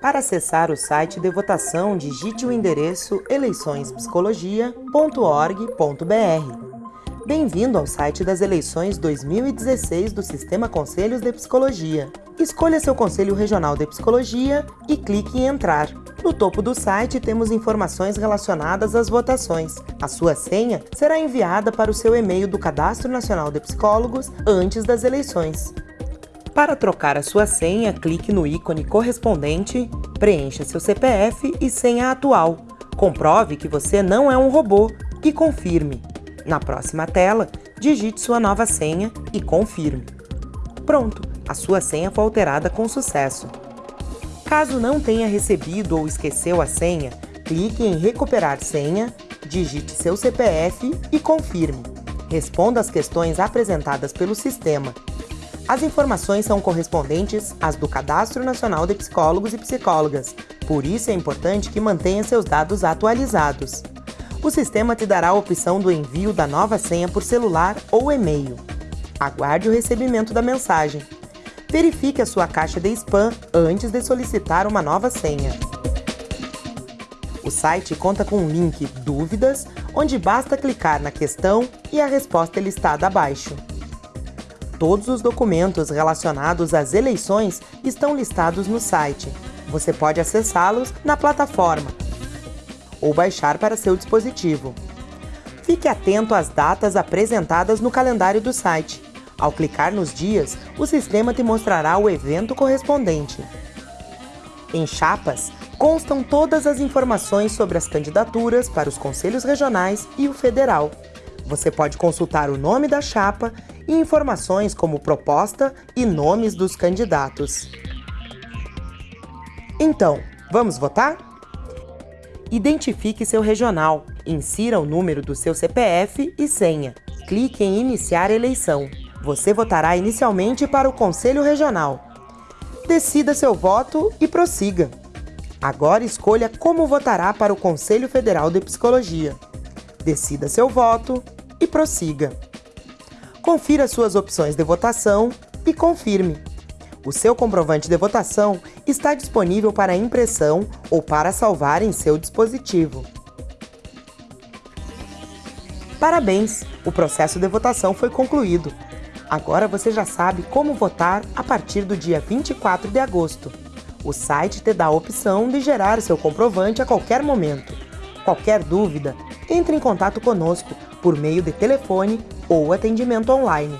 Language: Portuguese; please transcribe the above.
Para acessar o site de votação, digite o endereço eleiçõespsicologia.org.br. Bem-vindo ao site das eleições 2016 do Sistema Conselhos de Psicologia. Escolha seu Conselho Regional de Psicologia e clique em Entrar. No topo do site temos informações relacionadas às votações. A sua senha será enviada para o seu e-mail do Cadastro Nacional de Psicólogos antes das eleições. Para trocar a sua senha, clique no ícone correspondente, preencha seu CPF e senha atual. Comprove que você não é um robô e confirme. Na próxima tela, digite sua nova senha e confirme. Pronto, a sua senha foi alterada com sucesso. Caso não tenha recebido ou esqueceu a senha, clique em Recuperar senha, digite seu CPF e confirme. Responda as questões apresentadas pelo sistema as informações são correspondentes às do Cadastro Nacional de Psicólogos e Psicólogas, por isso é importante que mantenha seus dados atualizados. O sistema te dará a opção do envio da nova senha por celular ou e-mail. Aguarde o recebimento da mensagem. Verifique a sua caixa de spam antes de solicitar uma nova senha. O site conta com um link Dúvidas, onde basta clicar na questão e a resposta é listada abaixo. Todos os documentos relacionados às eleições estão listados no site. Você pode acessá-los na plataforma ou baixar para seu dispositivo. Fique atento às datas apresentadas no calendário do site. Ao clicar nos dias, o sistema te mostrará o evento correspondente. Em chapas, constam todas as informações sobre as candidaturas para os conselhos regionais e o federal. Você pode consultar o nome da chapa e informações como proposta e nomes dos candidatos. Então, vamos votar? Identifique seu regional, insira o número do seu CPF e senha. Clique em Iniciar eleição. Você votará inicialmente para o Conselho Regional. Decida seu voto e prossiga. Agora escolha como votará para o Conselho Federal de Psicologia. Decida seu voto e prossiga. Confira suas opções de votação e confirme. O seu comprovante de votação está disponível para impressão ou para salvar em seu dispositivo. Parabéns! O processo de votação foi concluído. Agora você já sabe como votar a partir do dia 24 de agosto. O site te dá a opção de gerar seu comprovante a qualquer momento. Qualquer dúvida, entre em contato conosco por meio de telefone ou atendimento online.